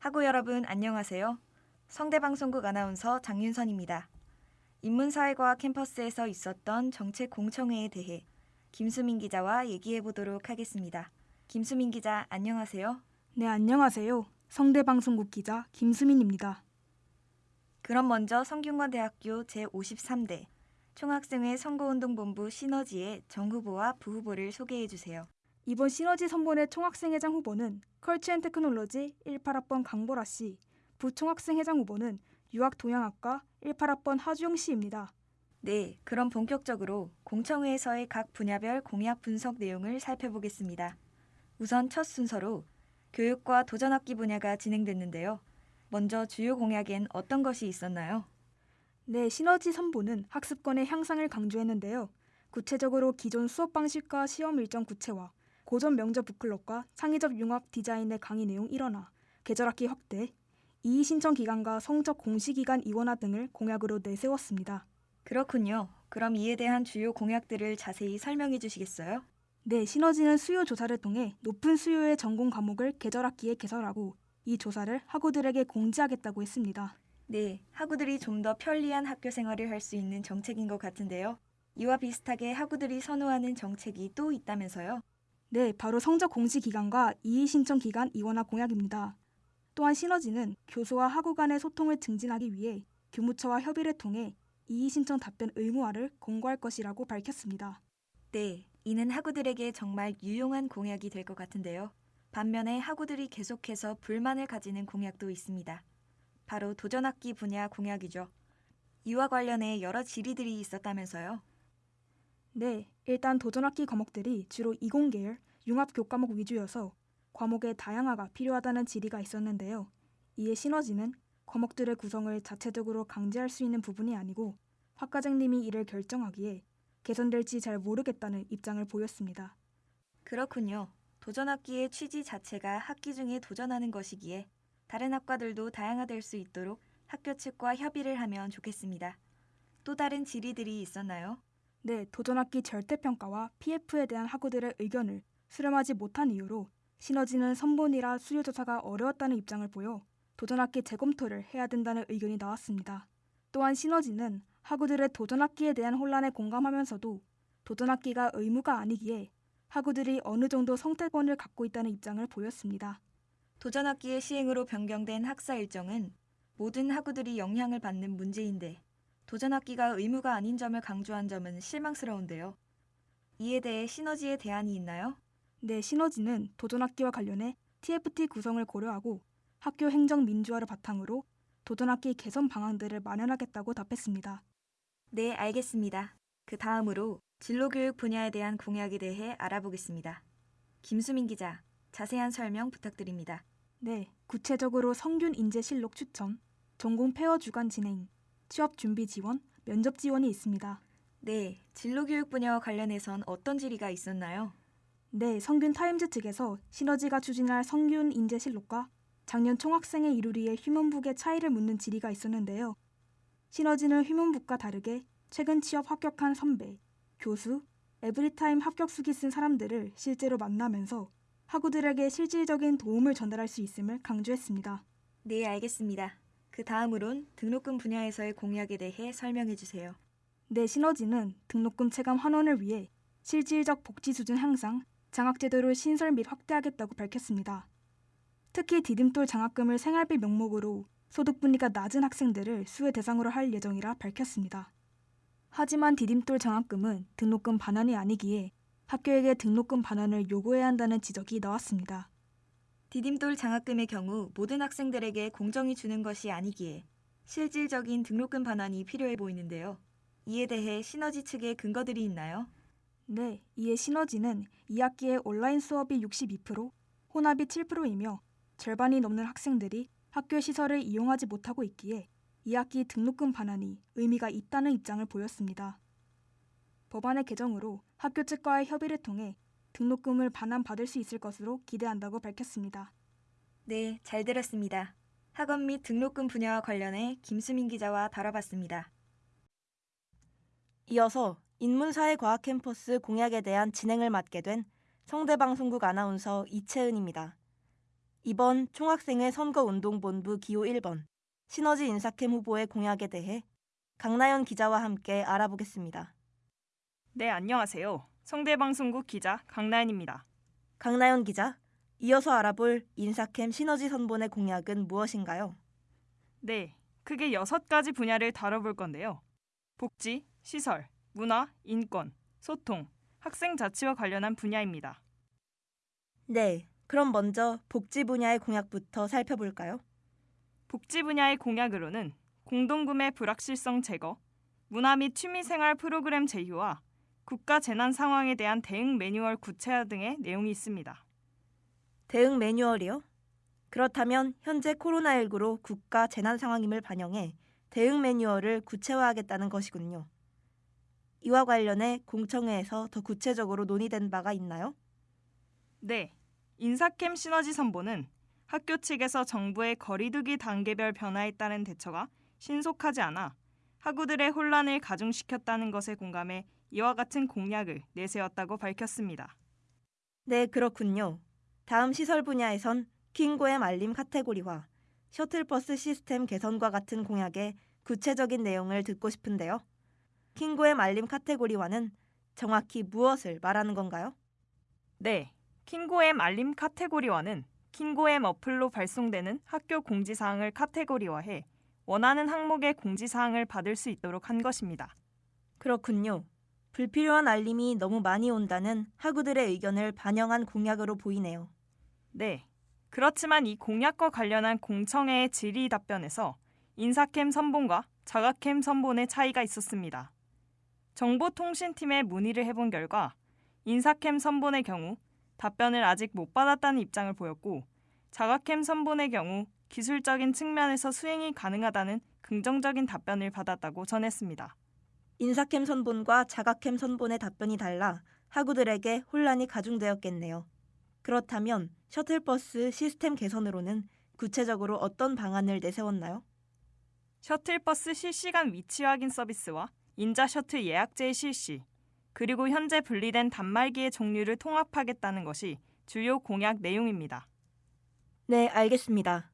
학우 여러분 안녕하세요. 성대방송국 아나운서 장윤선입니다. 인문사회과학 캠퍼스에서 있었던 정책 공청회에 대해 김수민 기자와 얘기해 보도록 하겠습니다. 김수민 기자 안녕하세요. 네, 안녕하세요. 성대방송국 기자 김수민입니다. 그럼 먼저 성균관대학교 제53대 총학생회 선거운동본부 시너지의 정 후보와 부 후보를 소개해 주세요. 이번 시너지 선본의 총학생회장 후보는 컬처앤테크놀로지 18학번 강보라 씨, 부총학생회장 후보는 유학동양학과 18학번 하주영 씨입니다. 네, 그럼 본격적으로 공청회에서의 각 분야별 공약 분석 내용을 살펴보겠습니다. 우선 첫 순서로 교육과 도전학기 분야가 진행됐는데요. 먼저 주요 공약엔 어떤 것이 있었나요? 네, 시너지 선보는 학습권의 향상을 강조했는데요. 구체적으로 기존 수업 방식과 시험 일정 구체화, 고전 명저 북클럽과 창의적 융합 디자인의 강의 내용 일원화, 계절학기 확대, 이의 신청 기간과 성적 공시 기간 이원화 등을 공약으로 내세웠습니다. 그렇군요. 그럼 이에 대한 주요 공약들을 자세히 설명해 주시겠어요? 네, 시너지는 수요 조사를 통해 높은 수요의 전공 과목을 계절학기에 개설하고 이 조사를 학우들에게 공지하겠다고 했습니다. 네, 학우들이 좀 더 편리한 학교 생활을 할 수 있는 정책인 것 같은데요. 이와 비슷하게 학우들이 선호하는 정책이 또 있다면서요? 네, 바로 성적 공시 기간과 이의 신청 기간 이원화 공약입니다. 또한 시너지는 교수와 학우 간의 소통을 증진하기 위해 교무처와 협의를 통해 이의 신청 답변 의무화를 공고할 것이라고 밝혔습니다. 네, 이는 학우들에게 정말 유용한 공약이 될 것 같은데요. 반면에 학우들이 계속해서 불만을 가지는 공약도 있습니다. 바로 도전학기 분야 공약이죠. 이와 관련해 여러 질의들이 있었다면서요. 네, 일단 도전학기 과목들이 주로 이공계열, 융합 교과목 위주여서 과목의 다양화가 필요하다는 질의가 있었는데요. 이에 시너지는 과목들의 구성을 자체적으로 강제할 수 있는 부분이 아니고 학과장님이 이를 결정하기에 개선될지 잘 모르겠다는 입장을 보였습니다. 그렇군요. 도전학기의 취지 자체가 학기 중에 도전하는 것이기에 다른 학과들도 다양화될 수 있도록 학교 측과 협의를 하면 좋겠습니다. 또 다른 질의들이 있었나요? 네, 도전학기 절대평가와 PF에 대한 학우들의 의견을 수렴하지 못한 이유로 시너지는 선본이라 수요조사가 어려웠다는 입장을 보여 도전학기 재검토를 해야 된다는 의견이 나왔습니다. 또한 시너지는 학우들의 도전학기에 대한 혼란에 공감하면서도 도전학기가 의무가 아니기에 학우들이 어느 정도 성태권을 갖고 있다는 입장을 보였습니다. 도전학기의 시행으로 변경된 학사 일정은 모든 학우들이 영향을 받는 문제인데 도전학기가 의무가 아닌 점을 강조한 점은 실망스러운데요. 이에 대해 시너지의 대안이 있나요? 네, 시너지는 도전학기와 관련해 TFT 구성을 고려하고 학교 행정 민주화를 바탕으로 도전학기 개선 방안들을 마련하겠다고 답했습니다. 네, 알겠습니다. 그 다음으로 진로교육 분야에 대한 공약에 대해 알아보겠습니다. 김수민 기자, 자세한 설명 부탁드립니다. 네, 구체적으로 성균 인재 실록 추천, 전공 fair 주간 진행, 취업 준비 지원, 면접 지원이 있습니다. 네, 진로교육 분야와 관련해선 어떤 질의가 있었나요? 네, 성균 타임즈 측에서 시너지가 추진할 성균 인재 실록과 작년 총학생회 이루리의 human book의 차이를 묻는 질의가 있었는데요. 시너지는 human book과 다르게 최근 취업 합격한 선배, 교수, 에브리타임 합격 수기 쓴 사람들을 실제로 만나면서 학우들에게 실질적인 도움을 전달할 수 있음을 강조했습니다. 네, 알겠습니다. 그 다음으론 등록금 분야에서의 공약에 대해 설명해 주세요. 내 시너지는 등록금 체감 환원을 위해 실질적 복지 수준 향상, 장학제도를 신설 및 확대하겠다고 밝혔습니다. 특히 디딤돌 장학금을 생활비 명목으로 소득 분위가 낮은 학생들을 수혜 대상으로 할 예정이라 밝혔습니다. 하지만 디딤돌 장학금은 등록금 반환이 아니기에 학교에게 등록금 반환을 요구해야 한다는 지적이 나왔습니다. 디딤돌 장학금의 경우 모든 학생들에게 공정히 주는 것이 아니기에 실질적인 등록금 반환이 필요해 보이는데요. 이에 대해 시너지 측의 근거들이 있나요? 네, 이에 시너지는 2학기에 온라인 수업이 62%, 혼합이 7%이며 절반이 넘는 학생들이 학교 시설을 이용하지 못하고 있기에 2학기 등록금 반환이 의미가 있다는 입장을 보였습니다. 법안의 개정으로 학교 측과의 협의를 통해 등록금을 반환받을 수 있을 것으로 기대한다고 밝혔습니다. 네, 잘 들었습니다. 학원 및 등록금 분야와 관련해 김수민 기자와 다뤄봤습니다. 이어서 인문사회과학 캠퍼스 공약에 대한 진행을 맡게 된 성대방송국 아나운서 이채은입니다. 이번 총학생회 선거운동본부 기호 1번 시너지 인사캠 후보의 공약에 대해 강나연 기자와 함께 알아보겠습니다. 네, 안녕하세요. 성대방송국 기자 강나연입니다. 강나연 기자, 이어서 알아볼 인사캠 시너지 선본의 공약은 무엇인가요? 네, 크게 여섯 가지 분야를 다뤄볼 건데요. 복지, 시설, 문화, 인권, 소통, 학생 자치와 관련한 분야입니다. 네, 그럼 먼저 복지 분야의 공약부터 살펴볼까요? 복지 분야의 공약으로는 공동구매 불확실성 제거, 문화 및 취미생활 프로그램 제휴와 국가 재난 상황에 대한 대응 매뉴얼 구체화 등의 내용이 있습니다. 대응 매뉴얼이요? 그렇다면 현재 코로나19로 국가 재난 상황임을 반영해 대응 매뉴얼을 구체화하겠다는 것이군요. 이와 관련해 공청회에서 더 구체적으로 논의된 바가 있나요? 네, 인사캠 시너지 선보는 학교 측에서 정부의 거리두기 단계별 변화에 따른 대처가 신속하지 않아 학우들의 혼란을 가중시켰다는 것에 공감해 이와 같은 공약을 내세웠다고 밝혔습니다. 네, 그렇군요. 다음 시설 분야에선 킹고의 말림 카테고리화, 셔틀버스 시스템 개선과 같은 공약의 구체적인 내용을 듣고 싶은데요. 킹고의 말림 카테고리화는 정확히 무엇을 말하는 건가요? 네, 킹고엠 알림 카테고리화는 킹고엠 어플로 발송되는 학교 공지사항을 카테고리화해 원하는 항목의 공지사항을 받을 수 있도록 한 것입니다. 그렇군요. 불필요한 알림이 너무 많이 온다는 학우들의 의견을 반영한 공약으로 보이네요. 네. 그렇지만 이 공약과 관련한 공청회의 질의 답변에서 인사캠 선본과 자가캠 선본의 차이가 있었습니다. 정보통신팀에 문의를 해본 결과 인사캠 선본의 경우 답변을 아직 못 받았다는 입장을 보였고 자가캠 선본의 경우 기술적인 측면에서 수행이 가능하다는 긍정적인 답변을 받았다고 전했습니다. 인사캠 선본과 자가캠 선본의 답변이 달라 학우들에게 혼란이 가중되었겠네요. 그렇다면 셔틀버스 시스템 개선으로는 구체적으로 어떤 방안을 내세웠나요? 셔틀버스 실시간 위치 확인 서비스와 인자 셔틀 예약제의 실시, 그리고 현재 분리된 단말기의 종류를 통합하겠다는 것이 주요 공약 내용입니다. 네, 알겠습니다.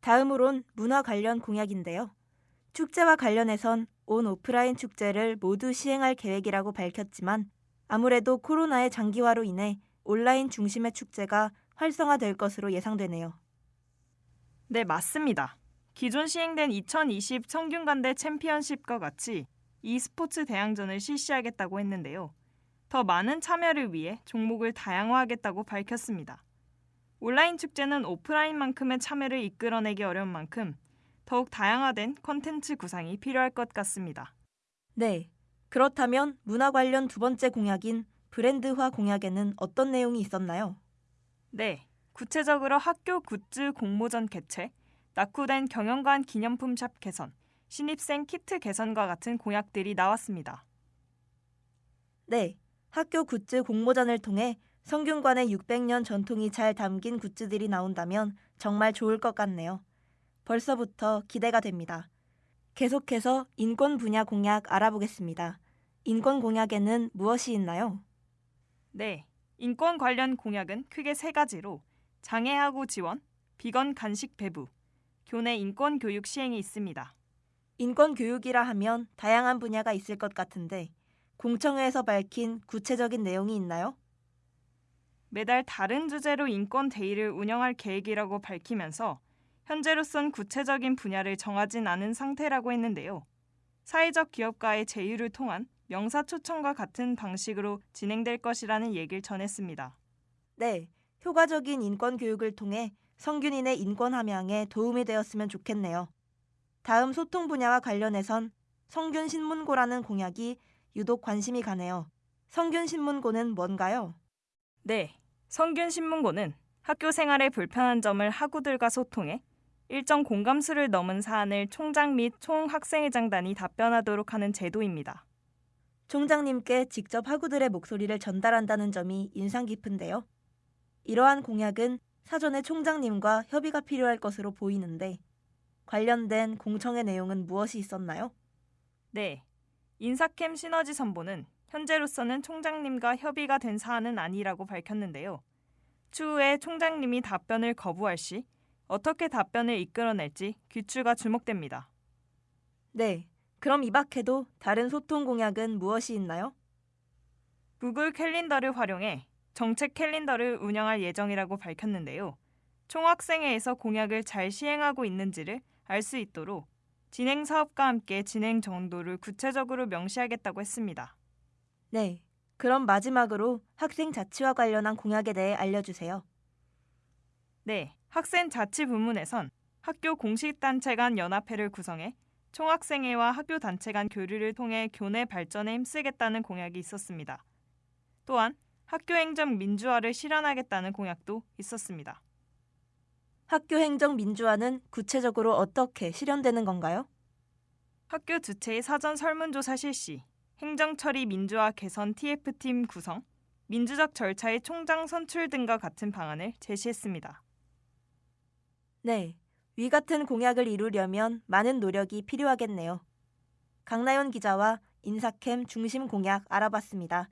다음으론 문화 관련 공약인데요. 축제와 관련해선 온 오프라인 축제를 모두 시행할 계획이라고 밝혔지만 아무래도 코로나의 장기화로 인해 온라인 중심의 축제가 활성화될 것으로 예상되네요. 네, 맞습니다. 기존 시행된 2020 청균간대 챔피언십과 같이 e스포츠 대항전을 실시하겠다고 했는데요. 더 많은 참여를 위해 종목을 다양화하겠다고 밝혔습니다. 온라인 축제는 오프라인만큼의 참여를 이끌어내기 어려운 만큼 더욱 다양화된 컨텐츠 구상이 필요할 것 같습니다. 네. 그렇다면 문화 관련 두 번째 공약인 브랜드화 공약에는 어떤 내용이 있었나요? 네, 구체적으로 학교 굿즈 공모전 개최, 낙후된 경영관 기념품 샵 개선, 신입생 키트 개선과 같은 공약들이 나왔습니다. 네. 학교 굿즈 공모전을 통해 성균관의 600년 전통이 잘 담긴 굿즈들이 나온다면 정말 좋을 것 같네요. 벌써부터 기대가 됩니다. 계속해서 인권 분야 공약 알아보겠습니다. 인권 공약에는 무엇이 있나요? 네, 인권 관련 공약은 크게 세 가지로 장애하고 지원, 비건 간식 배부, 교내 인권 교육 시행이 있습니다. 인권 교육이라 하면 다양한 분야가 있을 것 같은데 공청회에서 밝힌 구체적인 내용이 있나요? 매달 다른 주제로 인권 데이를 운영할 계획이라고 밝히면서 현재로선 구체적인 분야를 정하진 않은 상태라고 했는데요. 사회적 기업과의 제휴를 통한 명사 초청과 같은 방식으로 진행될 것이라는 얘기를 전했습니다. 네, 효과적인 인권 교육을 통해 성균인의 인권 함양에 도움이 되었으면 좋겠네요. 다음 소통 분야와 관련해선 성균 신문고라는 공약이 유독 관심이 가네요. 성균 신문고는 뭔가요? 네, 성균 신문고는 학교 생활에 불편한 점을 학우들과 소통해 일정 공감수를 넘은 사안을 총장 및 총학생회장단이 답변하도록 하는 제도입니다. 총장님께 직접 학우들의 목소리를 전달한다는 점이 인상 깊은데요. 이러한 공약은 사전에 총장님과 협의가 필요할 것으로 보이는데 관련된 공청회 내용은 무엇이 있었나요? 네, 인사캠 시너지 선보는 현재로서는 총장님과 협의가 된 사안은 아니라고 밝혔는데요. 추후에 총장님이 답변을 거부할 시 어떻게 답변을 이끌어낼지 귀추가 주목됩니다. 네. 그럼 이 밖에도 다른 소통 공약은 무엇이 있나요? 구글 캘린더를 활용해 정책 캘린더를 운영할 예정이라고 밝혔는데요. 총학생회에서 공약을 잘 시행하고 있는지를 알 수 있도록 진행 사업과 함께 진행 정도를 구체적으로 명시하겠다고 했습니다. 네. 그럼 마지막으로 학생 자치와 관련한 공약에 대해 알려주세요. 네, 학생 자치 부문에선 학교 공식 단체 간 연합회를 구성해 총학생회와 학교 단체 간 교류를 통해 교내 발전에 힘쓰겠다는 공약이 있었습니다. 또한 학교 행정 민주화를 실현하겠다는 공약도 있었습니다. 학교 행정 민주화는 구체적으로 어떻게 실현되는 건가요? 학교 주체의 사전 설문조사 실시, 행정 처리 민주화 개선 TF팀 구성, 민주적 절차의 총장 선출 등과 같은 방안을 제시했습니다. 네. 위 같은 공약을 이루려면 많은 노력이 필요하겠네요. 강나연 기자와 인사캠 중심 공약 알아봤습니다.